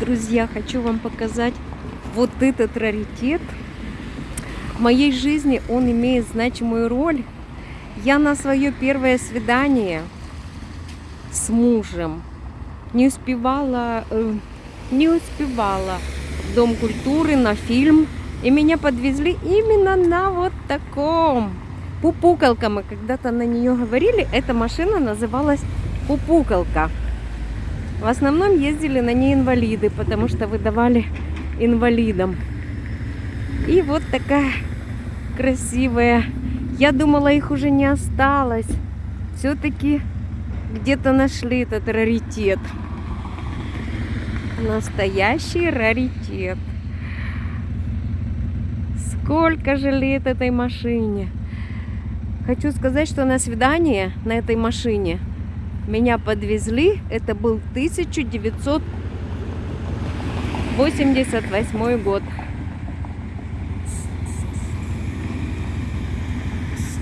друзья, хочу вам показать вот этот раритет. В моей жизни он имеет значимую роль. Я на свое первое свидание с мужем не успевала, э, не успевала в Дом культуры на фильм. И меня подвезли именно на вот таком. Пупукалка, мы когда-то на нее говорили. Эта машина называлась Пупукалка. В основном ездили на ней инвалиды, потому что выдавали инвалидам. И вот такая красивая. Я думала, их уже не осталось. Все-таки где-то нашли этот раритет. Настоящий раритет. Сколько же лет этой машине? Хочу сказать, что на свидание на этой машине меня подвезли. Это был 1988 год.